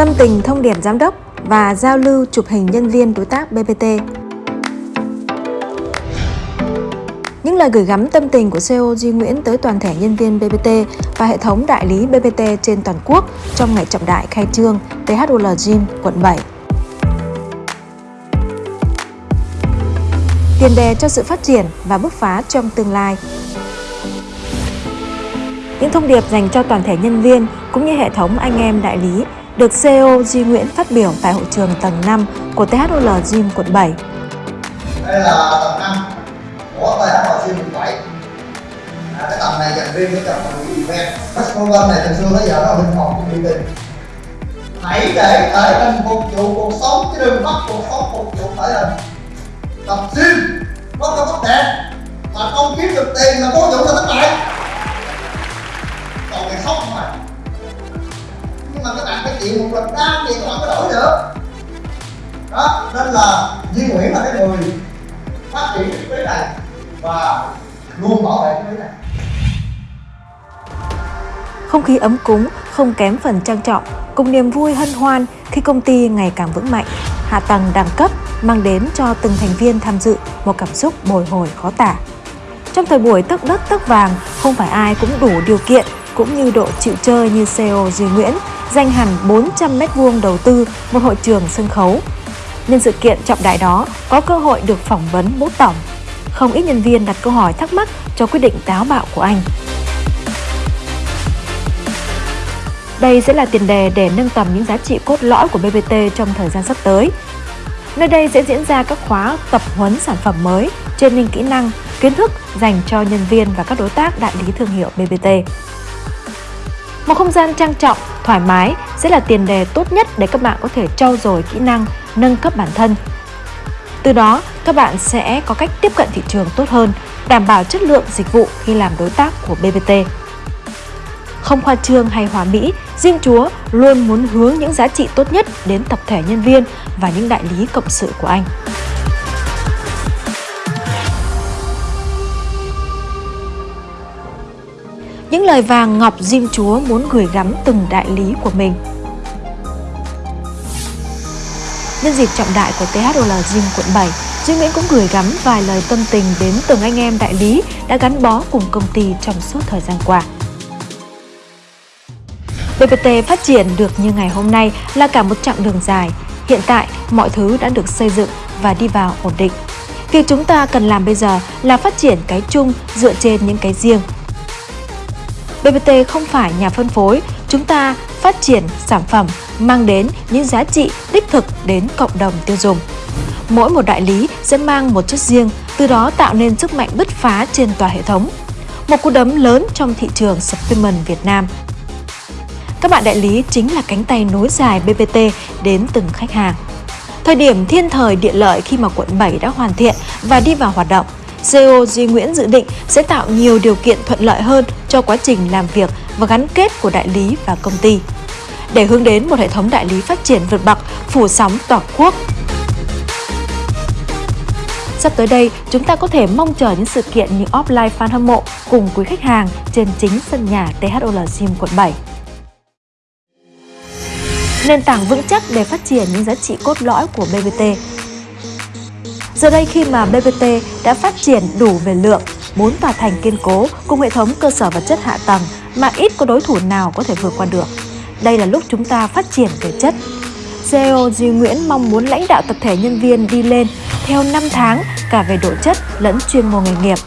tâm tình thông điệp giám đốc và giao lưu chụp hình nhân viên đối tác BPT. Những lời gửi gắm tâm tình của CEO Duy Nguyễn tới toàn thể nhân viên BPT và hệ thống đại lý BPT trên toàn quốc trong ngày trọng đại khai trương THOL Gym, quận 7. Tiền đề cho sự phát triển và bứt phá trong tương lai. Những thông điệp dành cho toàn thể nhân viên cũng như hệ thống anh em đại lý được CEO Duy Nguyễn phát biểu tại hội trường tầng 5 của THOL Gym quận 7. Đây là tầng 5 của THOL Gym quận 7. À, cái tầng này dành riêng cho tầng phần event. Festival này từ xưa tới giờ nó linh hoạt cũng uy tín. Hãy để thể hình phục vụ cuộc sống chứ đừng bắt cuộc sống phục vụ thể hình. Tập gym có cơ bắp đẹp mà không kiếm được tiền là vô dụng chịu một lần đam thì các không có đổi được đó nên là Duy Nguyễn là cái người phát triển cái quý này và luôn bảo vệ cái quý này Không khí ấm cúng không kém phần trang trọng cùng niềm vui hân hoan khi công ty ngày càng vững mạnh, hạ tầng đẳng cấp mang đến cho từng thành viên tham dự một cảm xúc bồi hồi khó tả. Trong thời buổi tấc đất tấc vàng, không phải ai cũng đủ điều kiện cũng như độ chịu chơi như CEO Duy Nguyễn dành hẳn 400 m2 đầu tư một hội trường sân khấu. Nhân sự kiện trọng đại đó, có cơ hội được phỏng vấn bố tổng. Không ít nhân viên đặt câu hỏi thắc mắc cho quyết định táo bạo của anh. Đây sẽ là tiền đề để nâng tầm những giá trị cốt lõi của BBT trong thời gian sắp tới. Nơi đây sẽ diễn ra các khóa tập huấn sản phẩm mới, training kỹ năng, kiến thức dành cho nhân viên và các đối tác đại lý thương hiệu BBT. Một không gian trang trọng, thoải mái sẽ là tiền đề tốt nhất để các bạn có thể trau dồi kỹ năng, nâng cấp bản thân. Từ đó, các bạn sẽ có cách tiếp cận thị trường tốt hơn, đảm bảo chất lượng dịch vụ khi làm đối tác của BBT. Không khoa trương hay hòa mỹ, Diêm Chúa luôn muốn hướng những giá trị tốt nhất đến tập thể nhân viên và những đại lý cộng sự của anh. Những lời vàng ngọc Diêm Chúa muốn gửi gắm từng đại lý của mình. Nhân dịp trọng đại của THOL Gym quận 7, Duy Nguyễn cũng gửi gắm vài lời tâm tình đến từng anh em đại lý đã gắn bó cùng công ty trong suốt thời gian qua. BPT phát triển được như ngày hôm nay là cả một chặng đường dài. Hiện tại, mọi thứ đã được xây dựng và đi vào ổn định. Việc chúng ta cần làm bây giờ là phát triển cái chung dựa trên những cái riêng BBT không phải nhà phân phối, chúng ta phát triển sản phẩm mang đến những giá trị đích thực đến cộng đồng tiêu dùng. Mỗi một đại lý sẽ mang một chất riêng, từ đó tạo nên sức mạnh bứt phá trên tòa hệ thống. Một cú đấm lớn trong thị trường supplement Việt Nam. Các bạn đại lý chính là cánh tay nối dài BBT đến từng khách hàng. Thời điểm thiên thời địa lợi khi mà quận 7 đã hoàn thiện và đi vào hoạt động, CEO Duy Nguyễn dự định sẽ tạo nhiều điều kiện thuận lợi hơn cho quá trình làm việc và gắn kết của đại lý và công ty để hướng đến một hệ thống đại lý phát triển vượt bậc, phủ sóng toàn quốc. Sắp tới đây, chúng ta có thể mong chờ những sự kiện như offline fan hâm mộ cùng quý khách hàng trên chính sân nhà THOL Gym quận 7. Nền tảng vững chắc để phát triển những giá trị cốt lõi của BBT Giờ đây khi mà BBT đã phát triển đủ về lượng, bốn tòa thành kiên cố cùng hệ thống cơ sở vật chất hạ tầng mà ít có đối thủ nào có thể vượt qua được. Đây là lúc chúng ta phát triển về chất. CEO Duy Nguyễn mong muốn lãnh đạo tập thể nhân viên đi lên theo 5 tháng cả về độ chất lẫn chuyên môn nghề nghiệp.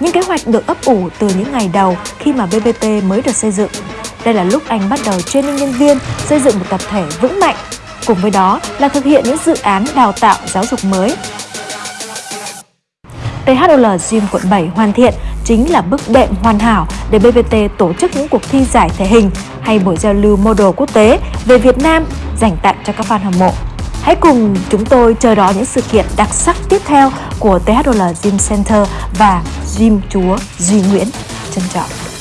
Những kế hoạch được ấp ủ từ những ngày đầu khi mà BBT mới được xây dựng. Đây là lúc anh bắt đầu training nhân viên xây dựng một tập thể vững mạnh Cùng với đó là thực hiện những dự án đào tạo giáo dục mới. THOL Gym quận 7 hoàn thiện chính là bước đệm hoàn hảo để BVT tổ chức những cuộc thi giải thể hình hay buổi giao lưu model quốc tế về Việt Nam dành tặng cho các fan hâm mộ. Hãy cùng chúng tôi chờ đón những sự kiện đặc sắc tiếp theo của THOL Gym Center và Gym Chúa Duy Nguyễn. Trân trọng.